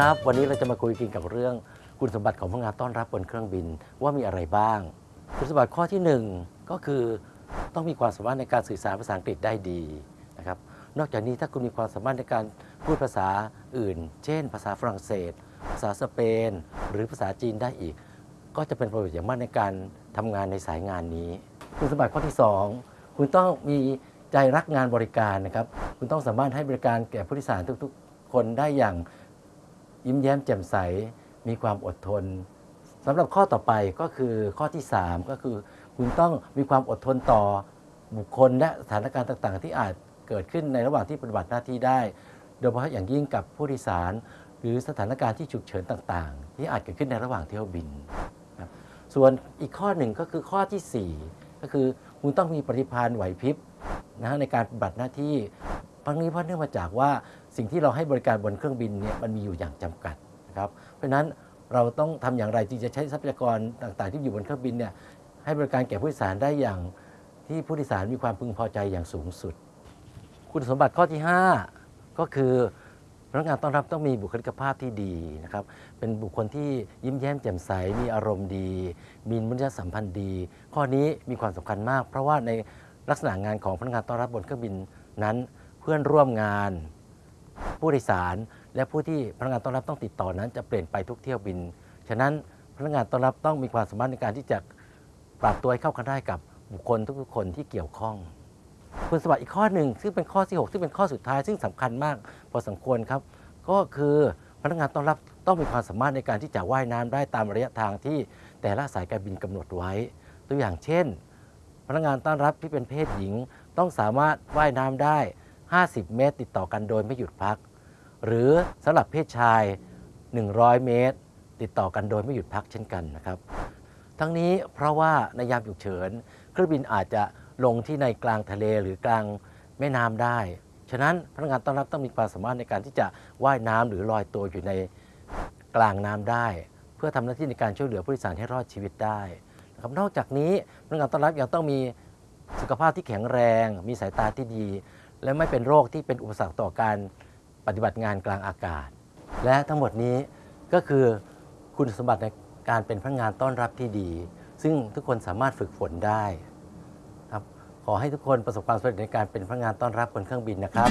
ครับ วันนี้เราจะมาคุยกันกับเรื่องคุณสมบัติของพนักงานต้อนรับบนเครื่องบินว่ามีอะไรบ้าง คุณสมบัติข้อที่หนึ่งก็คือต้องมีความสามารถในการสื่อสารภาษาอังกฤษได้ดีนะครับ นอกจากนี้ถ้าคุณมีความสามารถในการพูดภาษาอื่น เช่น ภาษาฝรั่งเศส ภาษาสเปน หรือภาษาจีนได้อีก ก็จะเป็นประโยชน์อย่างมากในการทำงานในสายงานนี้ คุณสมบัติข้อที่ 2 คุณต้องมีใจรักงานบริการนะครับ คุณต้องสามารถให้บริการแก่ผู้โดยสารทุกๆ คนได้อย่าง ยิ้มแย้มแจ่มใส มีความอดทนสำหรับข้อต่อไปก็คือข้อที่ 3 ก็คือคุณต้องมีความอดทนต่อบุคคลและสถานการณ์ต่างๆ ที่อาจเกิดขึ้นในระหว่างที่ปฏิบัติหน้าที่ได้ โดยเฉพาะอย่างยิ่งกับผู้โดยสาร หรือสถานการณ์ที่ฉุกเฉินต่างๆ ที่อาจเกิดขึ้นในระหว่างเที่ยวบิน ส่วนอีกข้อหนึ่งก็คือข้อทีสี่4 ก็คือคุณต้องมีปฏิภาณไหวพริบนะในการปฏิบัติหน้าที่ ทั้งนี้เพราะเนื่องมาจากว่าสิ่งที่เราให้บริการบนเครื่องบินเนี่ยมันมีอยู่อย่างจำกัดนะครับเพราะฉะนั้นเราต้องทำอย่างไรที่จะใช้ทรัพยากรต่างๆ ที่อยู่บนเครื่องบินเนี่ยให้บริการแก่ผู้โดยสารได้อย่างที่ผู้โดยสารมีความพึงพอใจอย่างสูงสุด คุณสมบัติข้อที่ 5 ก็คือพนักงานต้อนรับต้องมีบุคลิกภาพที่ดีนะครับ เป็นบุคคลที่ยิ้มแย้มแจ่มใส มีอารมณ์ดี มีมนุษยสัมพันธ์ดี ข้อนี้มีความสำคัญมาก เพราะว่าในลักษณะงานของพนักงานต้อนรับบนเครื่องบินนั้น เพื่อนร่วมงาน ผู้โดยสาร และผู้ที่พนักงานต้อนรับต้องติดต่อนั้น จะเปลี่ยนไปทุกเที่ยวบิน ฉะนั้นพนักงานต้อนรับต้องมีความสามารถในการที่จะปรับตัวให้เข้ากันได้กับบุคคลทุกๆคนที่เกี่ยวข้องคุณสมบัติอีกข้อหนึ่งซึ่งเป็นข้อที่ 6 ซึ่งเป็นข้อสุดท้ายซึ่งสำคัญมาก พอสมควรครับ ก็คือพนักงานต้อนรับต้องมีความสามารถในการที่จะว่ายน้ำได้ตามระยะทางที่แต่ละสายการบินกำหนดไว้ ตัวอย่างเช่น พนักงานต้อนรับที่เป็นเพศหญิงต้องสามารถว่ายน้ำได้ 50 เมตร ติดต่อกันโดยไม่หยุดพัก หรือสำหรับเพศชาย 100 เมตร ติดต่อกันโดยไม่หยุดพักเช่นกันนะครับ ทั้งนี้เพราะว่าในยามฉุกเฉินเครื่องบินอาจจะลงที่ในกลางทะเลหรือกลางแม่น้ำได้ ฉะนั้นพนักงานต้อนรับต้องมีความสามารถในการที่จะว่ายน้ำหรือลอยตัวอยู่ในกลางน้ำได้ เพื่อทำหน้าที่ในการช่วยเหลือผู้โดยสารให้รอดชีวิตได้นะครับนอกจากนี้พนักงานต้อนรับยังต้องมีสุขภาพที่แข็งแรง มีสายตาที่ดี และไม่เป็นโรคที่เป็นอุปสรรคต่อการปฏิบัติงานกลางอากาศ และทั้งหมดนี้ก็คือคุณสมบัติในการเป็นพนักงานต้อนรับที่ดี ซึ่งทุกคนสามารถฝึกฝนได้ครับขอให้ทุกคนประสบความสำเร็จในการเป็นพนักงานต้อนรับบนเครื่องบินนะครับ